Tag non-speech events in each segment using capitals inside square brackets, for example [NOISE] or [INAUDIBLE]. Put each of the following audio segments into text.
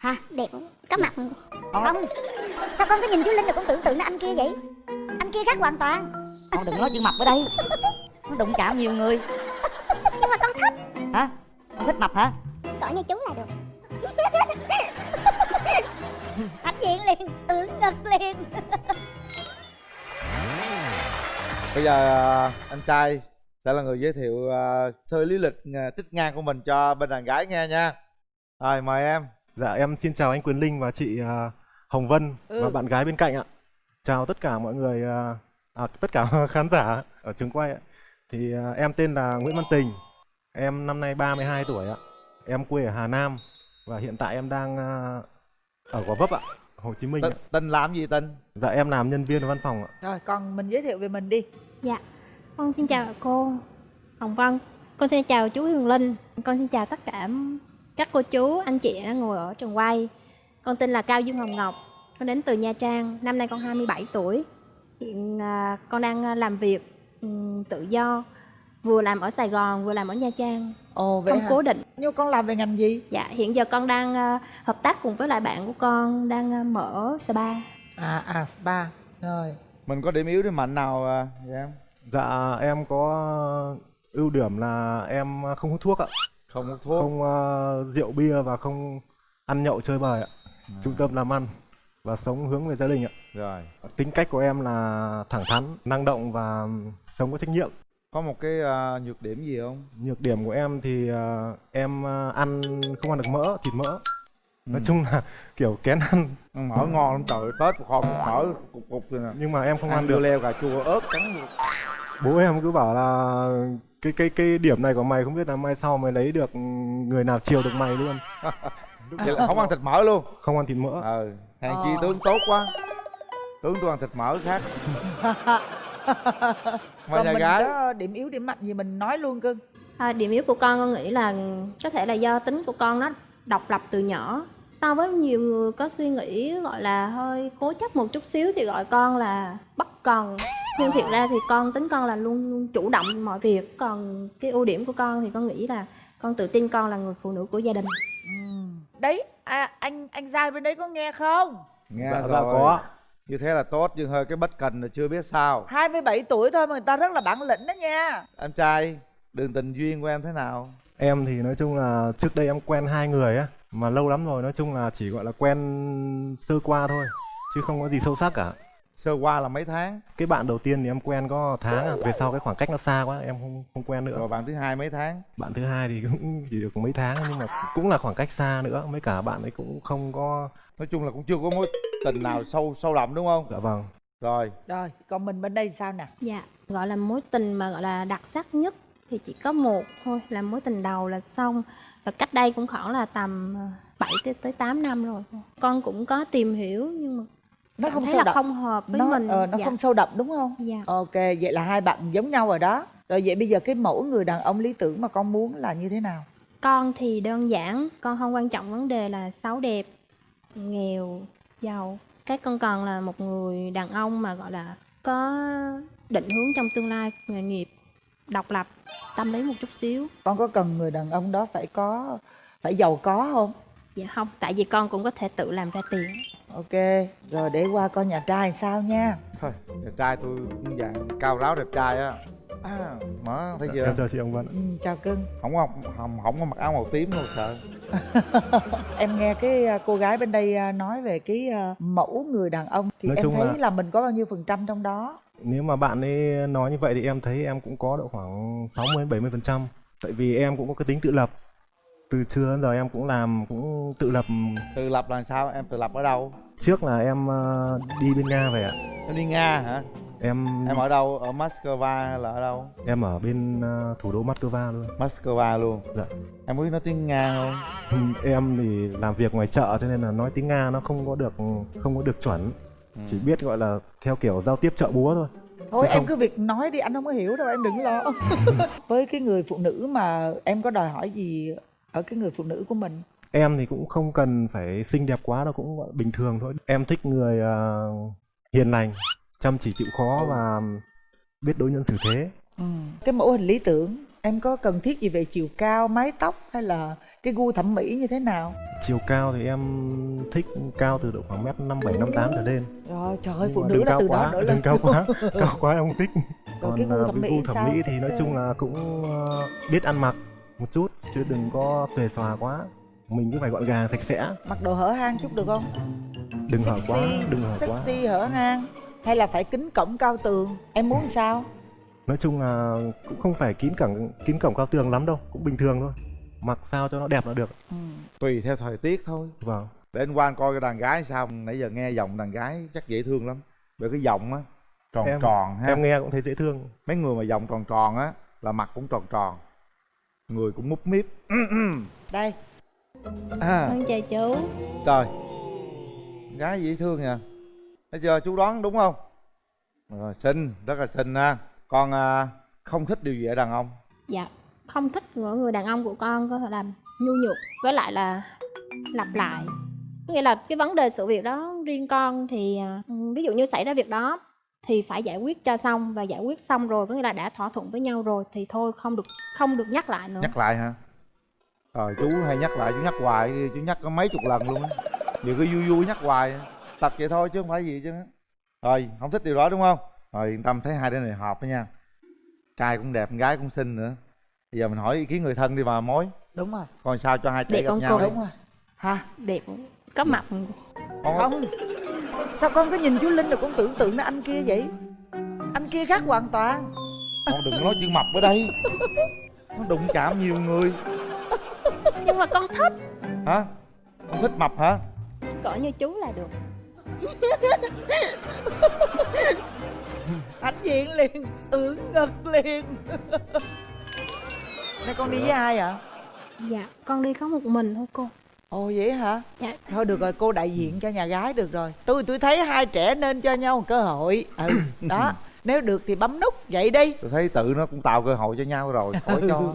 hả đẹp. Có mặt. Không. Sao con có nhìn chú linh rồi con tưởng tượng nó anh kia vậy? Anh kia khác hoàn toàn. Con đừng nói chữ mập ở đây. Nó đụng chạm nhiều người. Nhưng mà con thích. Hả? Con thích mập hả? Cỡ như chú là được. [LAUGHS] Hãnh diện liền ưỡn ngực liền. Bây giờ à, anh trai sẽ là người giới thiệu à, sơ lý lịch à, trích ngang của mình cho bên đàn gái nghe nha. Rồi mời em Dạ em xin chào anh Quyền Linh và chị à, Hồng Vân Ừ. và bạn gái bên cạnh ạ. Chào tất cả mọi người à, à, tất cả [LAUGHS] khán giả ở trường quay ạ. Thì à, em tên là Nguyễn Văn Tình. Em năm nay 32 tuổi ạ. Em quê ở Hà Nam và hiện tại em đang à, ở Gò Vấp ạ, Hồ Chí Minh ạ. tên làm gì tên Dạ em làm nhân viên ở văn phòng ạ. Rồi còn mình giới thiệu về mình đi Dạ, con xin chào cô Hồng Vân Con xin chào chú Huyền Linh Con xin chào tất cả các cô chú, anh chị đã ngồi ở trường quay. Con tên là Cao Dương Hồng Ngọc Con đến từ Nha Trang Năm nay con 27 tuổi. Hiện à, con đang à, làm việc tự do Vừa làm ở Sài Gòn, vừa làm ở Nha Trang. Ồ vậy Không hả? cố định. Nhưng con làm về ngành gì? Dạ, hiện giờ con đang à, hợp tác cùng với lại bạn của con Đang mở spa. À à spa. Rồi. Mình có điểm yếu điểm mạnh nào vậy em? Dạ em có ưu điểm là em không hút thuốc ạ, không thuốc không à, rượu bia và không ăn nhậu chơi bời ạ. À. Trung tâm làm ăn và sống hướng về gia đình ạ. rồi Tính cách của em là thẳng thắn, năng động và sống có trách nhiệm. có một cái à, nhược điểm gì không Nhược điểm của em thì ờ, em ờ, ăn không ăn được mỡ, thịt mỡ. Nói Ừ. chung là [LAUGHS] kiểu kén ăn Ăn mỡ ngon lắm trời tết kho mỡ cục cục rồi nè nhưng mà em không ăn, ăn được. leo cà chua ớt cắn được Bố em cứ bảo là cái cái cái điểm này của mày không biết là mai sau mày lấy được người nào chiều được mày luôn. vậy là không ăn thịt mỡ luôn. Không ăn thịt mỡ. ờ hàng chi tướng tốt quá. Tướng tôi ăn thịt mỡ khác. Mà Còn nhà mình gái. có điểm yếu điểm mạnh gì mình nói luôn cưng À, điểm yếu của con con nghĩ là có thể là do tính của con nó độc lập từ nhỏ. So với nhiều người có suy nghĩ gọi là hơi cố chấp một chút xíu thì gọi con là bất cần nhưng thiệt ra thì con tính con là luôn luôn chủ động mọi việc. Còn cái ưu điểm của con thì con nghĩ là con tự tin con là người phụ nữ của gia đình. Đấy à, anh anh giai bên đấy có nghe không? nghe Dạ, rồi. dạ có. như thế là tốt nhưng hơi cái bất cần là chưa biết sao. 27 tuổi thôi mà người ta rất là bản lĩnh đó nha. Em trai đường tình duyên của em thế nào? Em thì nói chung là trước đây em quen hai người á mà lâu lắm rồi nói chung là chỉ gọi là quen sơ qua thôi chứ không có gì sâu sắc cả. Sơ qua là mấy tháng? Cái bạn đầu tiên thì em quen có tháng à, về sau cái khoảng cách nó xa quá em không không quen nữa. rồi bạn thứ hai mấy tháng? Bạn thứ hai thì [LAUGHS] cũng chỉ được mấy tháng nhưng mà cũng là khoảng cách xa nữa, mấy cả bạn ấy cũng không có nói chung là cũng chưa có mối tình nào sâu sâu đậm đúng không? Dạ vâng. rồi. Rồi còn mình bên đây thì sao nè? dạ gọi là mối tình mà gọi là đặc sắc nhất thì chỉ có một thôi là mối tình đầu là xong. Và cách đây cũng khoảng là tầm 7 tới tới 8 năm rồi con cũng có tìm hiểu nhưng mà Nó cảm không sâu đậm không hợp với nó, mình ờ, nó dạ. không sâu đậm đúng không? dạ Ok vậy là hai bạn giống nhau rồi đó Rồi vậy bây giờ cái mẫu người đàn ông lý tưởng mà con muốn là như thế nào? con thì đơn giản con không quan trọng vấn đề là xấu đẹp nghèo giàu cái con cần là một người đàn ông mà gọi là có định hướng trong tương lai nghề nghiệp độc lập tâm lý một chút xíu Con có cần người đàn ông đó phải có phải giàu có không? dạ không tại vì con cũng có thể tự làm ra tiền Ok, rồi để qua coi nhà trai sao nha. thôi đẹp trai tôi cũng dạng cao ráo đẹp trai á à mở thấy Dạ, chưa em chào chị ông Vân. Ừ, chào cưng. không có không, không có mặc áo màu tím đâu sợ [LAUGHS] Em nghe cái à, cô gái bên đây à, nói về cái à, mẫu người đàn ông thì Nói em thấy là- là... mình có bao nhiêu phần trăm trong đó? Nếu mà bạn ấy nói như vậy thì em thấy em cũng có độ khoảng 60 70 phần trăm. Tại vì em cũng có cái tính tự lập. Từ xưa đến giờ em cũng làm cũng tự lập. tự lập là sao em tự lập ở đâu Trước là em ờ, đi bên Nga về ạ. em đi nga hả Em em ở đâu ở moscow hay là ở đâu em ở bên ờ, thủ đô Moscow luôn. moscow luôn Dạ. em có biết nói tiếng nga không Em thì làm việc ngoài chợ cho nên là nói tiếng Nga nó không có được không có được chuẩn. Ừ. Chỉ biết gọi là theo kiểu giao tiếp chợ búa thôi. Thôi em cứ việc nói đi anh không có hiểu đâu em đừng lo. [LAUGHS] Với cái người phụ nữ mà em có đòi hỏi gì ở cái người phụ nữ của mình? Em thì cũng không cần phải xinh đẹp quá đâu cũng bình thường thôi. Em thích người ờ, hiền lành, chăm chỉ chịu khó và biết đối nhân xử thế. Ừ. Cái mẫu hình lý tưởng em có cần thiết gì về chiều cao mái tóc hay là cái gu thẩm mỹ như thế nào chiều cao thì em thích cao từ độ khoảng mét năm bảy năm tám trở lên rồi trời ơi phụ nữ là cao từ quá, đó nữa lên cao quá cao quá em không thích Rồi cái gu à, thẩm mỹ gu thẩm sao? mỹ thì nói chung là cũng ờ, biết ăn mặc một chút chứ đừng có xuề xòa quá. Mình cứ phải gọn gàng sạch sẽ. Mặc đồ hở hang chút được không? Đừng hở quá đừng hở quá. sexy hở hang. Hay là phải kính cổng cao tường? Em muốn sao? Nói chung là cũng không phải kín cổng kín cổng cao tường lắm đâu cũng bình thường thôi. Mặc sao cho nó đẹp là được. Ừ. tùy theo thời tiết thôi. Vâng. Để anh quan coi cái đàn gái sao. Nãy giờ nghe giọng đàn gái chắc dễ thương lắm. Bởi cái giọng á tròn Em- tròn ha. em nghe cũng thấy dễ thương. Mấy người mà giọng tròn tròn á là mặt cũng tròn tròn người cũng múp míp. [CLEARS THROAT] Đây. À, Con chào chú. Trời. Gái dễ thương nha bây giờ chú đoán đúng không? Rồi xinh rất là xinh ha. Con à, không thích điều gì ở đàn ông? Dạ không thích của người đàn ông của con có thể làm nhu nhược với lại là lặp lại. Có nghĩa là cái vấn đề sự việc đó riêng con thì à, ví dụ như xảy ra việc đó thì phải giải quyết cho xong và giải quyết xong rồi có nghĩa là đã thỏa thuận với nhau rồi thì thôi không được không được nhắc lại nữa. Nhắc lại hả? Rồi chú hay nhắc lại chú nhắc hoài chú nhắc có mấy chục lần luôn á. Nhiều cái vui vui nhắc hoài tập vậy thôi chứ không phải gì chứ rồi không thích điều đó đúng không? Rồi yên tâm thấy hai đứa này hợp đó nha. Trai cũng đẹp con gái cũng xinh nữa. Bây giờ mình hỏi ý kiến người thân đi mà mối. Đúng rồi. Coi sao cho hai trẻ Để gặp con nhau đúng rồi. Ha đẹp có mặt. Con- không sao con cứ nhìn chú linh rồi con tưởng tượng nó anh kia vậy? Anh kia khác hoàn toàn. Con đừng có nói chữ mập ở đây. Nó đụng chạm nhiều người. Nhưng mà con thích. Hả? Con thích mập hả? Cỡ như chú là được. Hãnh diện liền ưỡn ngực liền. Đây con đi với ai ạ? Dạ con đi có một mình thôi cô ồ vậy hả? Dạ. Thôi được rồi cô đại diện cho nhà gái được rồi. Tôi tôi thấy hai trẻ nên cho nhau một cơ hội. Ừ [COUGHS] đó. Nếu được thì bấm nút vậy đi. Tôi thấy tự nó cũng tạo cơ hội cho nhau rồi khỏi cho.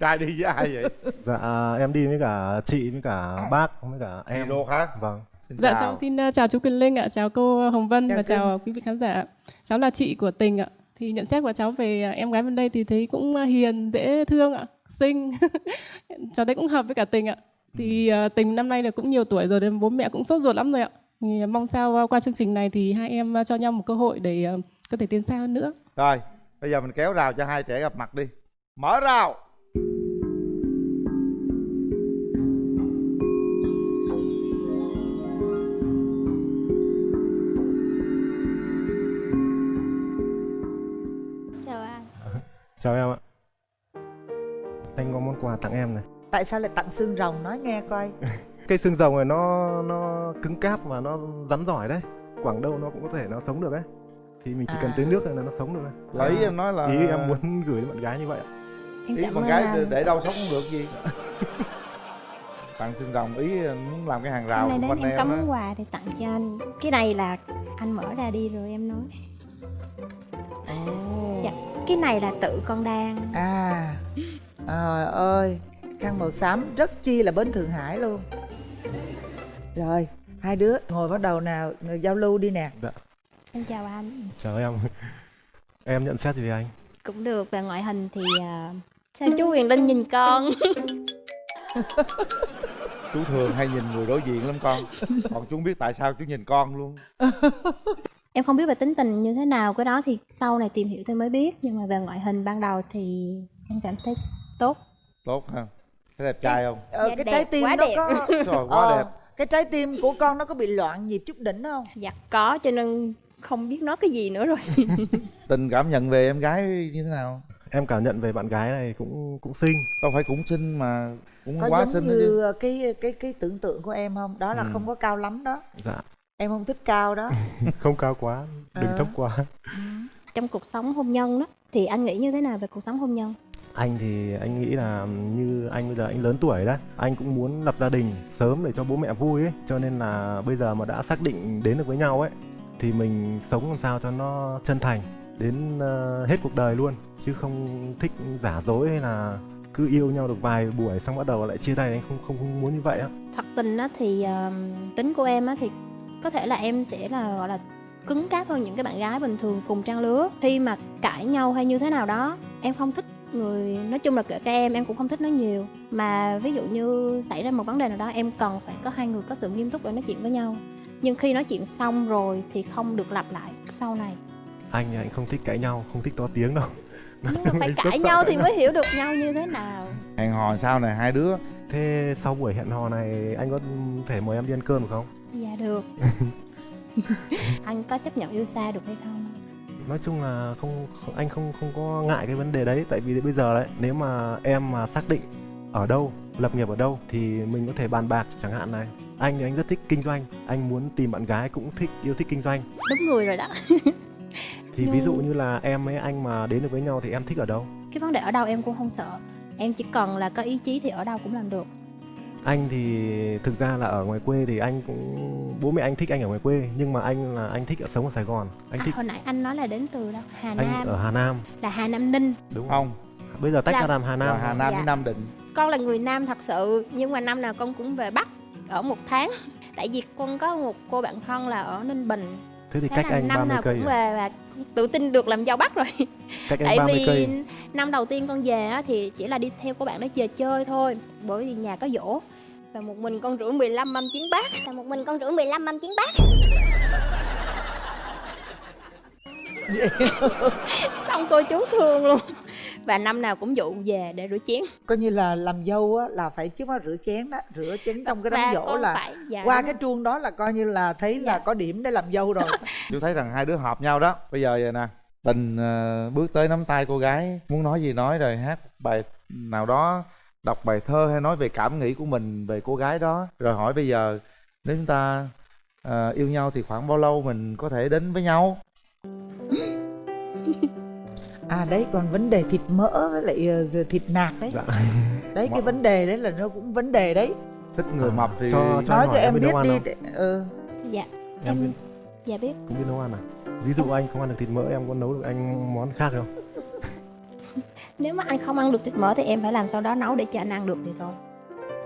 Trai đi với ai vậy? Dạ em đi với cả chị với cả bác với cả em. Em luôn hả? Vâng. Xin Dạ chào. cháu xin uh, chào chú Quyền Linh ạ, chào cô Hồng Vân Chào và chào quý vị khán giả. Cháu là chị của Tình ạ. Thì nhận xét của cháu về uh, em gái bên đây thì thấy cũng hiền, dễ thương ạ, xinh. [LAUGHS] cháu thấy cũng hợp với cả Tình ạ. Thì uh, Tình năm nay là cũng nhiều tuổi rồi nên bố mẹ cũng sốt ruột lắm rồi ạ. Thì mong sao uh, qua chương trình này thì hai em uh, cho nhau một cơ hội để uh, có thể tiến xa hơn nữa. rồi bây giờ mình kéo rào cho hai trẻ gặp mặt đi. Mở rào. Chào anh. Chào em ạ. Anh có món quà tặng em này tại sao lại tặng xương rồng? Nói nghe coi. [LAUGHS] Cây xương rồng này nó nó cứng cáp và nó rắn giỏi đấy. Quảng đâu nó cũng có thể nó sống được đấy. Thì mình chỉ cần À. tưới nước là nó sống được đấy ý em nói là ý em muốn gửi đến bạn gái như vậy ạ. Em ý ơn gái anh. để, đâu sống cũng được gì. Tặng xương rồng ý muốn làm cái hàng rào Hôm nay đến em em á. món quà để tặng cho anh. Cái này là anh mở ra đi rồi em nói. Ồ dạ cái này là tự con đang. À. Trời ơi khăn màu xám rất chi là bên thượng hải luôn. Rồi hai đứa ngồi bắt đầu nào người giao lưu đi nè. Em chào anh. Chào em. Em nhận xét gì về anh? Cũng được về ngoại hình thì à, sao chú Huyền Linh nhìn con? Chú thường hay nhìn người đối diện lắm con. Còn chú không biết tại sao chú nhìn con luôn. Em không biết về tính tình như thế nào. Cái đó thì sau này tìm hiểu thì mới biết. Nhưng mà về ngoại hình ban đầu thì em cảm thấy tốt. Tốt ha thấy đẹp trai không? Ờ, Dạ cái đẹp, trái tim quá nó đẹp. có [LAUGHS] trời quá Ờ, đẹp. cái trái tim của con nó có bị loạn nhịp chút đỉnh không? Dạ có cho nên không biết nói cái gì nữa rồi. [LAUGHS] Tình cảm nhận về em gái như thế nào? Em cảm nhận về bạn gái này cũng cũng xinh. Đâu phải cũng xinh mà cũng có quá xinh đó chứ? như cái cái cái tưởng tượng của em không? Đó là Ừ. không có cao lắm đó. Dạ. Em không thích cao đó. [LAUGHS] Không cao quá đừng Ờ. thấp quá. Trong cuộc sống hôn nhân đó thì anh nghĩ như thế nào về cuộc sống hôn nhân anh thì anh nghĩ là như anh bây giờ anh lớn tuổi đấy anh cũng muốn lập gia đình sớm để cho bố mẹ vui ấy. Cho nên là bây giờ mà đã xác định đến được với nhau ấy thì mình sống làm sao cho nó chân thành đến ờ, hết cuộc đời luôn. Chứ không thích giả dối hay là cứ yêu nhau được vài buổi xong bắt đầu lại chia tay anh không không, không muốn như vậy á. Thật tình á thì ờ, tính của em á thì có thể là em sẽ là gọi là cứng cáp hơn những cái bạn gái bình thường cùng trang lứa. Khi mà cãi nhau hay như thế nào đó em không thích người nói chung là kể cả em em cũng không thích nói nhiều. Mà ví dụ như xảy ra một vấn đề nào đó em cần phải có hai người có sự nghiêm túc để nói chuyện với nhau. Nhưng khi nói chuyện xong rồi thì không được lặp lại sau này. Anh anh không thích cãi nhau không thích to tiếng đâu. [LAUGHS] Nói nhưng mà phải cãi nhau thì mới hiểu được nhau như thế nào. Hẹn hò sau này hai đứa. Thế sau buổi hẹn hò này anh có thể mời em đi ăn cơm được không? Dạ được. [LAUGHS] Anh có chấp nhận yêu xa được hay không nói chung là không, anh không không có ngại cái vấn đề đấy. Tại vì bây giờ đấy nếu mà em mà xác định ở đâu lập nghiệp ở đâu thì mình có thể bàn bạc chẳng hạn này. Anh thì anh rất thích kinh doanh. Anh muốn tìm bạn gái cũng thích yêu thích kinh doanh. Đúng người rồi đó. [LAUGHS] Thì ví dụ như là em với anh mà đến được với nhau thì em thích ở đâu? Cái vấn đề ở đâu em cũng không sợ. Em chỉ cần là có ý chí thì ở đâu cũng làm được anh thì thực ra là ở ngoài quê thì anh cũng bố mẹ anh thích anh ở ngoài quê nhưng mà anh là anh thích ở sống ở Sài Gòn. Anh à, thích hồi nãy anh nói là đến từ đâu? Hà anh Nam. ở Hà Nam. Là Hà Nam Ninh. Đúng không. bây giờ tách Là- ra làm Hà Nam. Rồi Hà Nam Dạ. với Nam Định. Con là người Nam thật sự nhưng mà năm nào con cũng về Bắc ở một tháng. Tại vì con có một cô bạn thân là ở Ninh Bình. Thế thì thế cách anh năm 30 nào cây cũng à? về và tự tin được làm dâu Bắc rồi. [LAUGHS] Anh tại 30 vì cây. năm đầu tiên con về á, thì chỉ là đi theo cô bạn đó về chơi thôi bởi vì nhà có dỗ. Và một mình con rửa 15 mâm chén bát. Và một mình con rửa 15 mâm chén bát. [LAUGHS] Xong cô chú thương luôn và năm nào cũng dụ về để rửa chén. Coi như là làm dâu á là phải chứ mà rửa chén đó rửa chén trong cái đám dỗ là phải dạ, qua đúng cái chuông đó là coi như là thấy là Dạ. có điểm để làm dâu rồi. [LAUGHS] Chú thấy rằng hai đứa hợp nhau đó. Bây giờ vậy nè tình ờ, bước tới nắm tay cô gái muốn nói gì nói rồi hát bài nào đó đọc bài thơ hay nói về cảm nghĩ của mình về cô gái đó. Rồi hỏi bây giờ nếu chúng ta ờ, yêu nhau thì khoảng bao lâu mình có thể đến với nhau à đấy còn vấn đề thịt mỡ với lại ờ, thịt nạc đấy. Dạ. [LAUGHS] đấy cái vấn đề đấy là nó cũng vấn đề đấy. Thích người À, mập thì cho- cho- nói cho em em biết đi để, ừ. dạ em biết, dạ biết. Cũng biết nấu ăn à? Ví dụ anh không ăn được thịt mỡ em có nấu được anh món khác không? [LAUGHS] Nếu mà anh không ăn được thịt mỡ thì em phải làm sau đó nấu để cho anh ăn được thì thôi.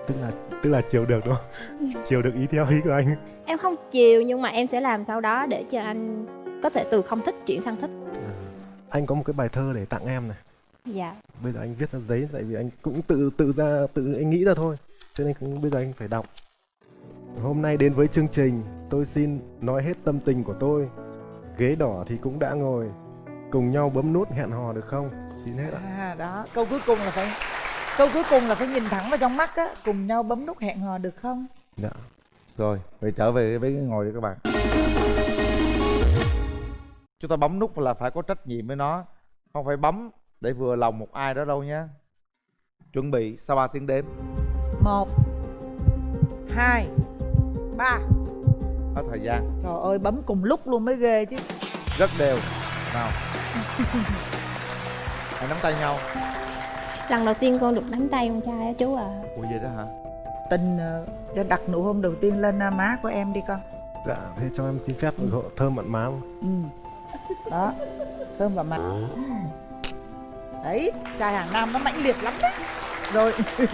Tức là tức là chiều được đúng không? Chiều được ý theo ý của anh. Em không chiều nhưng mà em sẽ làm sau đó để cho anh có thể từ không thích chuyển sang thích anh có một cái bài thơ để tặng em này. Dạ. Bây giờ anh viết ra giấy tại vì anh cũng tự tự ra tự anh nghĩ ra thôi. Cho nên cũng bây giờ anh phải đọc. Hôm nay đến với chương trình tôi xin nói hết tâm tình của tôi. Ghế đỏ thì cũng đã ngồi. Cùng nhau bấm nút hẹn hò được không? Xin hết ạ. À đó. Câu cuối cùng là phải câu cuối cùng là phải nhìn thẳng vào trong mắt á. Cùng nhau bấm nút hẹn hò được không? Dạ. Rồi vậy trở về với cái ngồi đi các bạn chúng ta bấm nút là phải có trách nhiệm với nó. Không phải bấm để vừa lòng một ai đó đâu nhé. Chuẩn bị sau 3 tiếng đếm. Một hai ba. Hết thời gian. Trời ơi bấm cùng lúc luôn mới ghê chứ. Rất đều. Nào. [LAUGHS] Hãy nắm tay nhau. Lần đầu tiên con được nắm tay con trai á chú à. Ủa vậy đó hả? Tình ờ, cho đặt nụ hôn đầu tiên lên à, má của em đi con. Dạ thế cho em xin phép hộ thơm mặn má. Không? ừ. Đó thơm vào mặt. Đấy trai hàng nam nó mãnh liệt lắm đấy. Rồi [LAUGHS]